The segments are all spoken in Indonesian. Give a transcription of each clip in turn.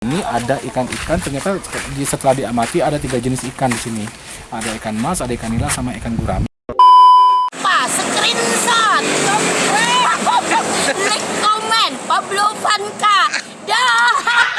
Ini ada ikan-ikan ternyata setelah diamati ada tiga jenis ikan di sini. Ada ikan mas, ada ikan nila sama ikan gurami. Pak, screenshot. Comment. Pablo Vanka. Dah.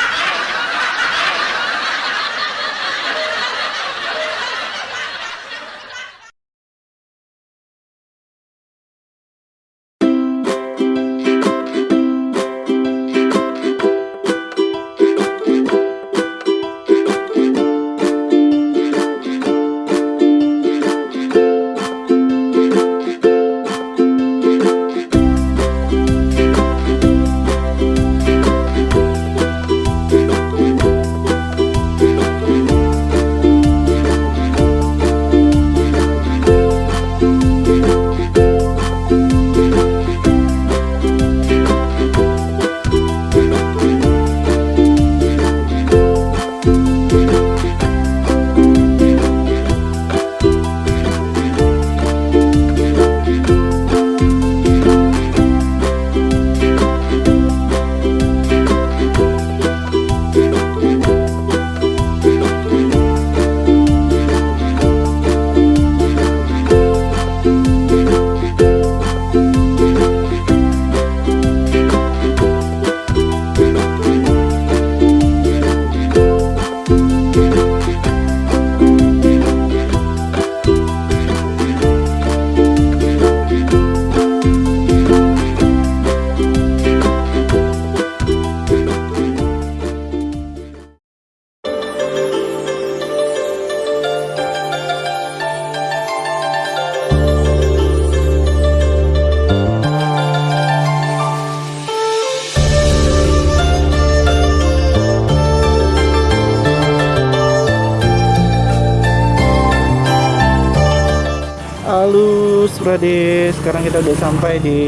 Sekarang kita udah sampai di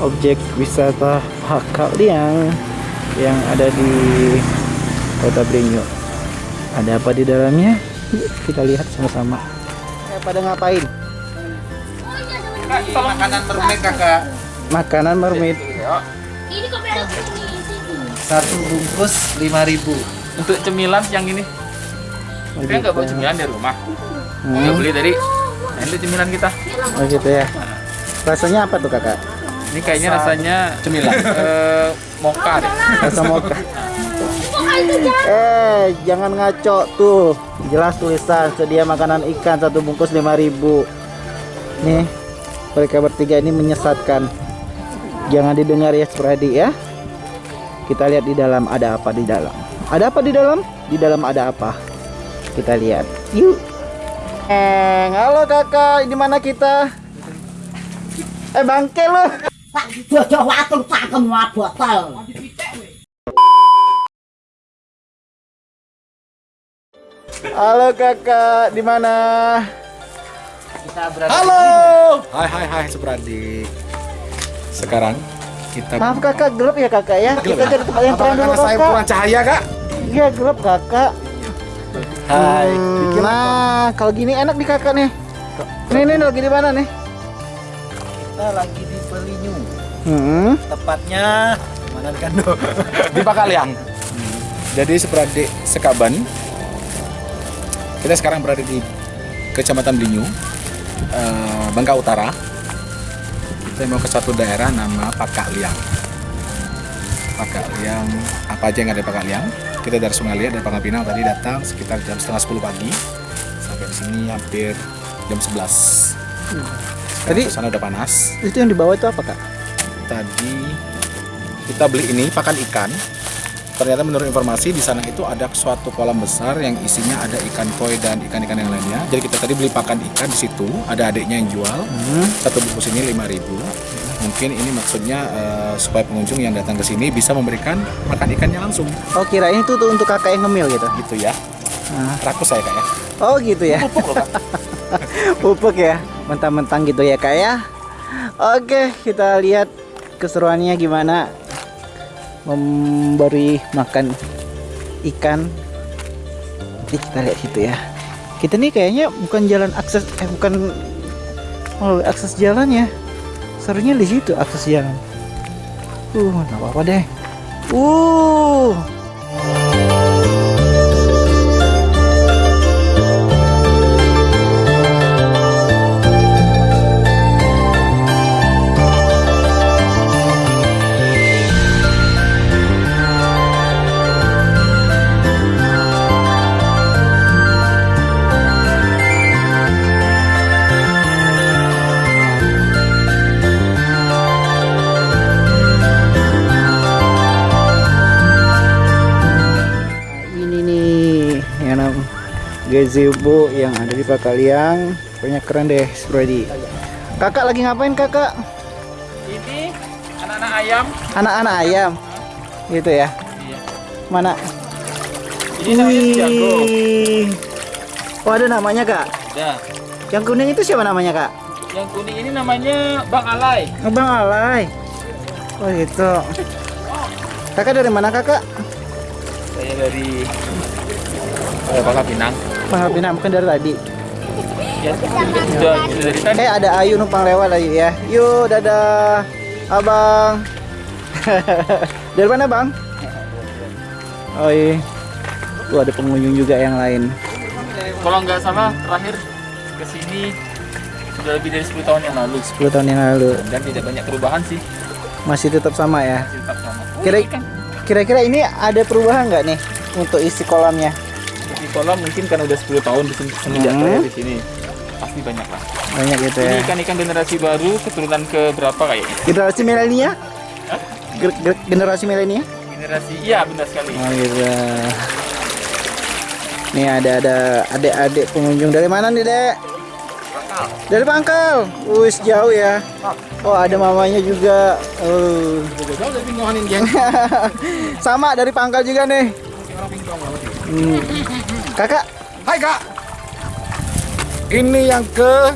objek wisata Hakak Liang yang ada di Kota Bringyo. Ada apa di dalamnya? Yuk kita lihat sama-sama. Eh, pada ngapain? Makanan mermaid kakak. Makanan mermaid. Ini kok. Satu bungkus 5000 Untuk cemilan yang ini, kita nggak bawa cemilan dari rumah. Hmm. Kita beli dari nah, ini cemilan kita. Oh gitu ya. Rasanya apa tuh kakak? Ini kayaknya rasanya cemilan eh, mocha deh. Rasa mocha. Eh, jangan ngaco tuh. Jelas tulisan sedia makanan ikan satu bungkus 5000. Nih, mereka bertiga ini menyesatkan. Jangan didengar ya, Spradi ya. Kita lihat di dalam ada apa di dalam. Ada apa di dalam? Di dalam ada apa? Kita lihat. Yuk. Eh, halo kakak, di mana kita? Eh, bangke watung cangkem wa botol. Halo kakak, di mana? Halo. Hai hai hai Supradi. Sekarang kita Maaf kakak, gelap ya kakak ya. Kita cari tempat yang terang dulu Apakah saya kakak. kurang cahaya kak? Iya gelap kakak. Hai. Hmm, nah, kalau gini enak nih kakak nih. Nih nih lagi di mana nih? Kita lagi di Pelinyu Hmm. Tepatnya Mana di Kando di Pakaliang. Jadi seperti Sekaban. Kita sekarang berada di Kecamatan Belinyu, eh, Bangka Utara. Kita mau ke satu daerah nama Pakaliang. Pakaliang, apa aja yang ada di Pakaliang? Kita dari Sungai Liat dan Pangkal Pinang tadi datang sekitar jam setengah 10 pagi. Sampai di sini hampir jam 11. Sekarang Tadi- suasana udah panas. Itu yang di bawah itu apa kak? tadi kita beli ini pakan ikan ternyata menurut informasi di sana itu ada suatu kolam besar yang isinya ada ikan koi dan ikan-ikan yang lainnya jadi kita tadi beli pakan ikan di situ ada adiknya yang jual Hmm. satu bungkus ini 5000 mungkin ini maksudnya eh, supaya pengunjung yang datang ke sini bisa memberikan makan ikannya langsung Oh kirain itu tuh untuk kakak yang ngemil gitu. gitu ya Nah. rakus saya kak ya Oh gitu ya. pupuk loh kak Pupuk ya. Mentang-mentang gitu ya kak ya. Oke, kita lihat keseruannya gimana memberi makan ikan. Nanti kita lihat situ ya. Kita nih kayaknya bukan jalan akses eh bukan melalui akses jalan ya. Serunya di situ akses jalan. Uh, nggak apa-apa deh. Uh, gazebo yang ada di Pakaliang pokoknya keren deh Spredi kakak lagi ngapain kakak? Ini anak-anak ayam. anak-anak ayam. Gitu ya? Iya. mana? Ini namanya jago. Oh ada namanya kak? Ya. yang kuning itu siapa namanya kak? Yang kuning ini namanya Bang Alay. Abang Alay oh gitu. Kakak dari mana kakak? Saya dari eh, Bangka Pinang. Pangkal Pinang bukan dari tadi Ya, sudah, sudah dari tadi. Eh ada Ayu numpang lewat Ayu ya. Yuk dadah abang. Dari mana bang? Oh iya. Tuh ada pengunjung juga yang lain. Kalau nggak salah terakhir ke sini sudah lebih dari 10 tahun yang lalu 10 tahun yang lalu dan tidak banyak perubahan sih masih tetap sama ya. masih tetap sama. Kira kira-kira ini ada perubahan nggak nih untuk isi kolamnya? Kolam mungkin kan udah 10 tahun di sini semenjak Hmm. saya di sini pasti banyak lah. Banyak gitu Ini ya. ikan-ikan generasi baru keturunan ke berapa kayaknya? Generasi milenial? Ge- ge- Generasi milenial? Generasi iya benar sekali. Oh gitu. Nih ada ada adik-adik pengunjung dari mana nih dek? Dari Pangkal. Wis jauh ya. Oh ada mamanya juga. Oh. Ini. Sama dari Pangkal juga nih. Hmm. Kakak, Hai kak. Ini yang ke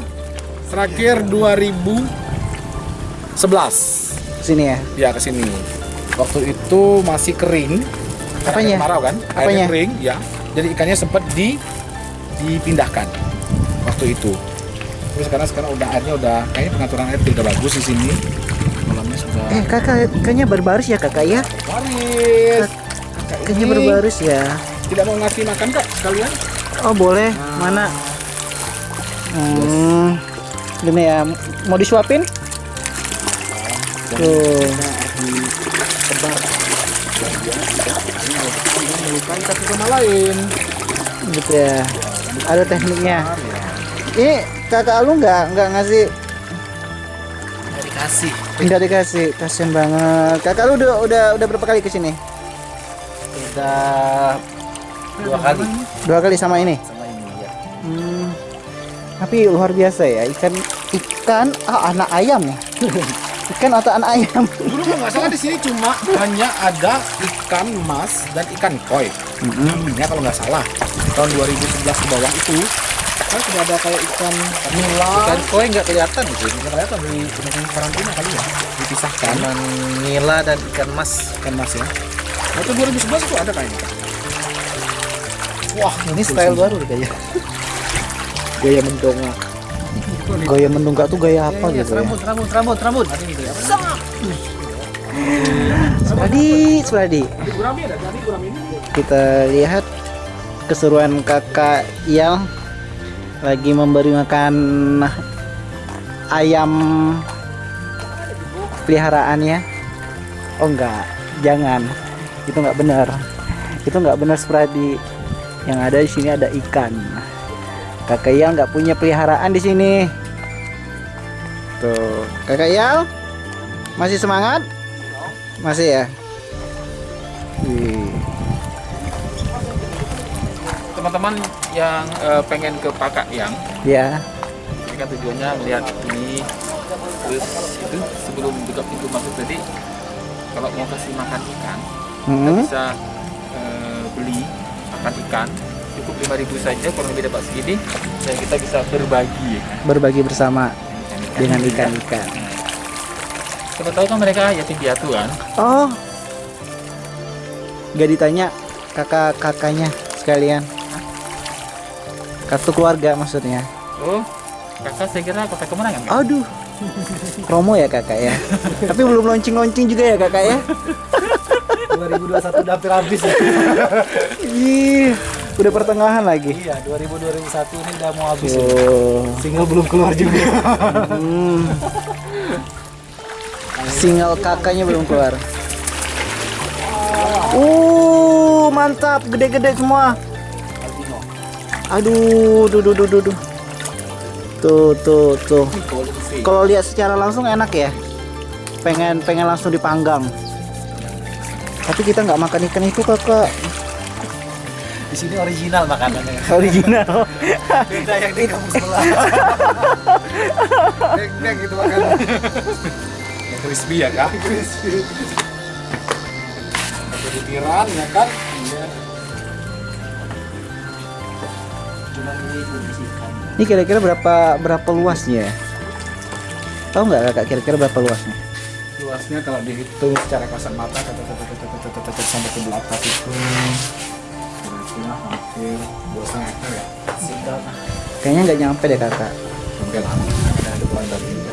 terakhir 2011. sini ya. Ya ke sini. Waktu itu masih kering. Apanya? Air Kemarau kan? Apanya? Airnya kering, ya. Jadi ikannya sempat di dipindahkan waktu itu. Terus sekarang sekarang udah airnya udah kayaknya pengaturan air udah bagus di sini. Kolamnya sudah Eh kakak, kayaknya berbaris ya kakak ya? baris. Kayaknya Ini berbaris ya. Tidak mau ngasih makan kak sekalian? Oh boleh, mana? Hmm. Gini ya, mau disuapin? Tuh. Melukai satu sama lain. gitu ya ada tekniknya ini kakak lu nggak nggak ngasih Nggak dikasih. nggak dikasih kasian banget kakak lu udah udah udah berapa kali ke sini Udah dua kali dua kali sama ini sama ini ya. hmm. tapi luar biasa ya ikan ikan ah anak ayam ya ikan atau anak ayam Dulu nggak salah di sini cuma hanya ada ikan mas dan ikan koi. Ya kalau nggak salah tahun 2011 ke bawah itu kan sudah ada kayak ikan nila, Ikan koi nggak kelihatan di sini. nggak kelihatan di di karantina kali ya dipisahkan Cuman nila dan ikan mas. ikan mas ya. Itu 2011 itu ada kayaknya. Wah ini style baru kayaknya. Gaya mendongak. Gaya mendongak tuh gaya apa gitu ya? Rambut, rambut, rambut, rambut. Sladi, Sladi. gurami ada tadi gurami ini. kita lihat keseruan kakak Iyal lagi memberi makan ayam peliharaannya. Oh enggak. Jangan itu enggak benar. Itu enggak benar Spradi. Yang ada di sini ada ikan. Kakak Iyal nggak punya peliharaan di sini. Tuh. Kakak Iyal masih semangat? Masih ya. Teman-teman yang eh, pengen ke Pakak yang ya. ini kan tujuannya melihat ini terus itu sebelum buka pintu masuk tadi kalau mau kasih makan ikan kita Hmm. bisa eh, beli makan ikan cukup 5000 saja kurang lebih dapat segini dan kita bisa berbagi berbagi bersama dengan ikan-ikan. Siapa tahu kan mereka yatim piatu kan Oh, gak ditanya kakak-kakaknya sekalian. Kartu keluarga maksudnya. oh kakak saya kira kota kemenangan kan? Aduh, promo ya kakak ya. Tapi belum launching-launching juga ya kakak ya. 2021 udah hampir habis ya. Ih, udah pertengahan lagi. Iya, 2000 2001 ini udah mau habis. ya. Oh. Single belum keluar juga. Hmm. Single kakaknya belum keluar. Uh, mantap, gede-gede semua. Aduh, duh, duh, duh, duh, duh. Tuh, tuh, tuh. Kalau lihat secara langsung enak ya. Pengen, pengen langsung dipanggang. Tapi kita nggak makan ikan itu kakak. Di sini original makanannya. Original. Beda yang di kampung sebelah. Dek, gitu makanan. Yang crispy ya kak? Crispy. Ada butiran ya kan? Iya. Ini kira-kira berapa berapa luasnya? ya? Tahu nggak kakak kira-kira berapa luasnya? Luasnya kalau dihitung secara kasat mata kata- kata- kata- kata- kata- kata- kata- sampai ke belakang itu kira-kira hampir dua setengah hektar ya. Kayaknya nggak nyampe deh kakak. Sampai. Ada dari tiga.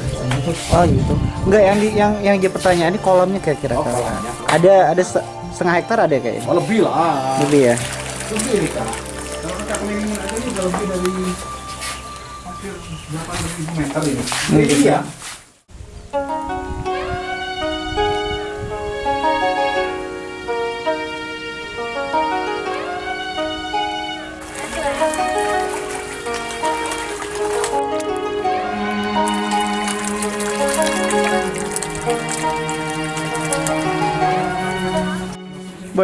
Oh gitu. Enggak yang di yang yang jadi pertanyaan ini kolamnya kira-kira Oh, kakak. kolamnya. Ada ada se- setengah hektar ada kayaknya. Oh lebih lah. Lebih ya. Lebih nih kak. Kalau kita kelilingin aja ini udah lebih dari hampir 8 meter ini. Hmm,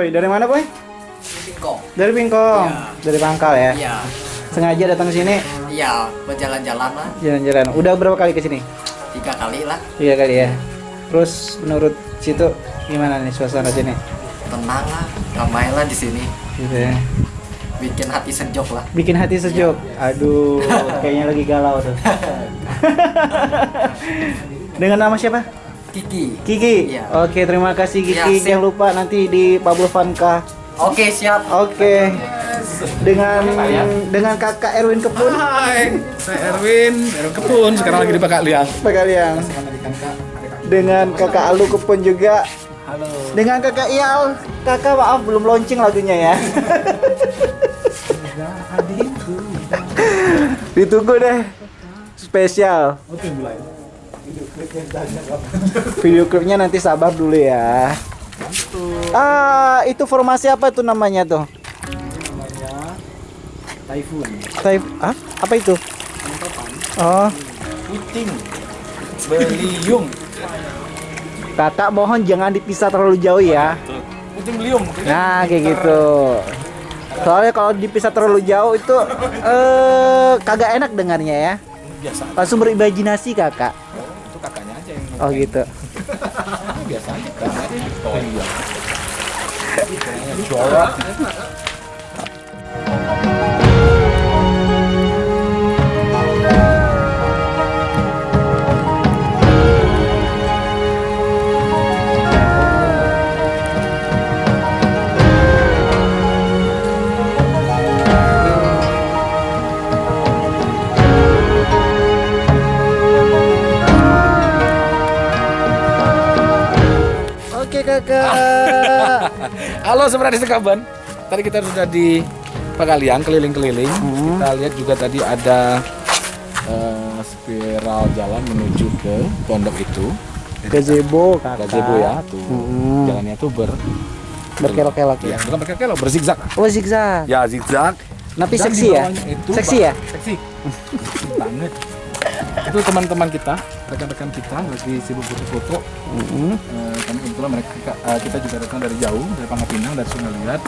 Boy, dari mana boy? Bingkong. Dari Bingkong. Iya. Dari Pangkal ya. Iya. Sengaja datang ke sini Iya, berjalan-jalan lah. jalan-jalan. Udah berapa kali ke sini? Tiga kali lah. Tiga kali ya. Terus menurut situ gimana nih suasana sini? Tenang lah. Ramai lah di sini. Gitu ya. Bikin hati sejuk lah. Bikin hati sejuk. Aduh, kayaknya lagi galau tuh. Dengan nama siapa? Kiki. Kiki. Iya. Oke, terima kasih Kiki. Sip. Jangan lupa nanti di Pablo Vanka. Oke, siap. Oke. Dengan dengan Kakak Erwin Kepun. Hai, saya Erwin, Erwin Kepun. Sekarang lagi di Pakak Liang. Pak kalian. Dengan Kakak Alu Kepun juga. Halo. Dengan Kakak Ial. Kakak maaf belum launching lagunya ya. Ditunggu deh. Spesial. Video klipnya nanti sabar dulu ya. Ah, itu formasi apa tuh namanya tuh? Typhoon. Type ah? Apa itu? Oh, Puting. Beliung. kakak mohon jangan dipisah terlalu jauh ya. Puting beliung. Nah, kayak gitu. Soalnya kalau dipisah terlalu jauh itu eh kagak enak dengarnya ya. Biasa. Langsung berimajinasi kakak. Oh gitu. biasa aja kakaknya. Oh iya. Jorok. Halo sebenarnya sekaban. Tadi kita sudah di Pagalian keliling-keliling. Hmm. Kita lihat juga tadi ada eh, spiral jalan menuju ke pondok itu. Gazebo kakak. Gazebo ya tuh. Hmm. Jalannya tuh ber Berkelok-kelok ya, ya. bukan berkelok, berzigzag. Oh zigzag. Ya, zigzag. Tapi Dan seksi di ya. Itu Seksi ya. Seksi. banget. Itu teman-teman kita, rekan-rekan kita lagi sibuk foto-foto. Mm-mm. Eh, kami kebetulan mereka eh, kita juga datang dari jauh dari Pangkal Pinang dari Sungai Liat.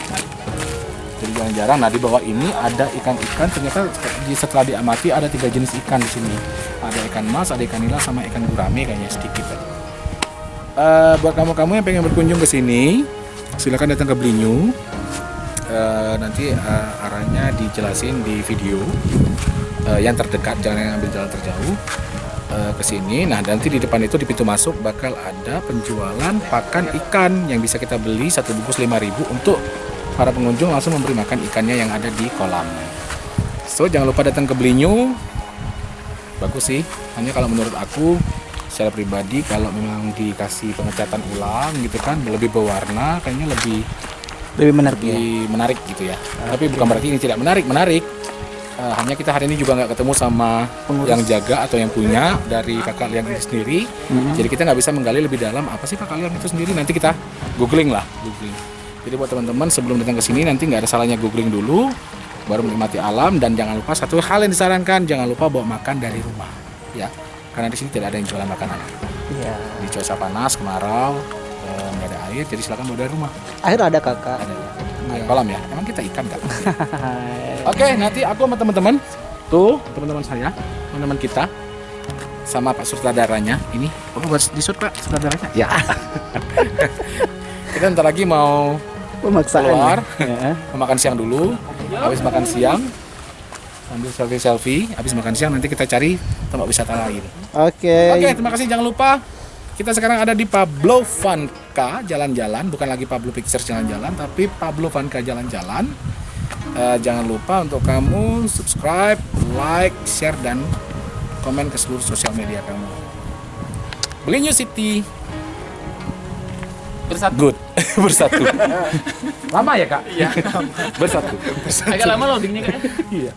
Jadi jarang-jarang nah di bawah ini ada ikan-ikan. Ternyata di setelah diamati ada tiga jenis ikan di sini. Ada ikan mas ada ikan nila sama ikan gurame kayaknya sedikit. Eh, buat kamu-kamu yang pengen berkunjung ke sini silakan datang ke Blinyu. Eh, nanti eh, arahnya dijelasin di video Eh, yang terdekat jangan yang ambil jalan terjauh eh, ke sini. Nah, nanti di depan itu di pintu masuk bakal ada penjualan pakan ikan yang bisa kita beli satu bungkus 5000 untuk para pengunjung langsung memberi makan ikannya yang ada di kolam. So, jangan lupa datang ke Blinyu. Bagus sih. Hanya kalau menurut aku secara pribadi kalau memang dikasih pengecatan ulang gitu kan lebih berwarna kayaknya lebih Lebih menarik ya. lebih menarik gitu ya. Tapi bukan berarti ini tidak menarik, menarik. Eh, hanya kita hari ini juga nggak ketemu sama yang jaga atau yang punya dari kakak liang itu sendiri. Jadi kita nggak bisa menggali lebih dalam apa sih kakak liang itu sendiri. Nanti kita googling lah, googling. Jadi buat teman-teman sebelum datang ke sini nanti nggak ada salahnya googling dulu, baru menikmati alam dan jangan lupa satu hal yang disarankan jangan lupa bawa makan dari rumah, ya. Karena di sini tidak ada yang jualan makanan. Iya. Di cuaca panas, kemarau, eh, nggak ada air, jadi silakan bawa dari rumah. Akhir ada kakak. Ada air kolam ya. Emang kita ikan nggak? Oke, nanti aku sama teman-teman tuh teman-teman saya, teman-teman kita sama Pak sutradaranya ini. Oh, buat di shoot Pak sutradaranya? Ya. kita ntar lagi mau Pemaksaan. Keluar. Ya. mau makan siang dulu. Habis makan siang sambil selfie selfie. Habis makan siang nanti kita cari tempat wisata lain. Oke. Oke, terima kasih. Jangan lupa kita sekarang ada di Pablo Vanka jalan-jalan, bukan lagi Pablo Pictures jalan-jalan, tapi Pablo Vanka jalan-jalan. Eh, jangan lupa untuk kamu subscribe, like, share dan komen ke seluruh sosial media kamu. Beli New City bersatu. Good. bersatu. lama ya kak? Iya. bersatu. Agak lama loadingnya kan. Iya.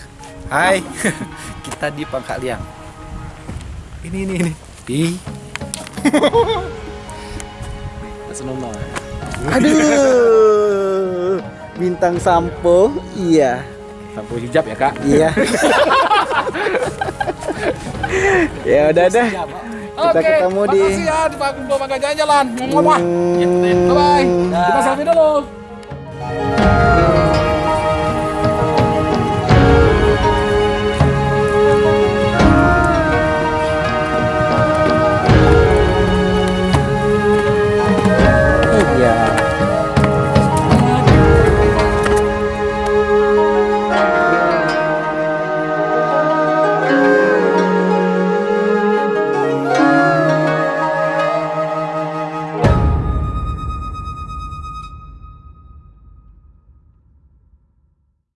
Hai, kita di Pangkal Liang. Ini ini ini. Di Senoma. Aduh. Bintang sampo. Iya. lampu hijab ya kak. Iya. ya udah dah. Kita Oke, ketemu di makasih ya di Pak Kumpul Mangga jalan-jalan. Hmm, Bye bye. Kita selfie dulu.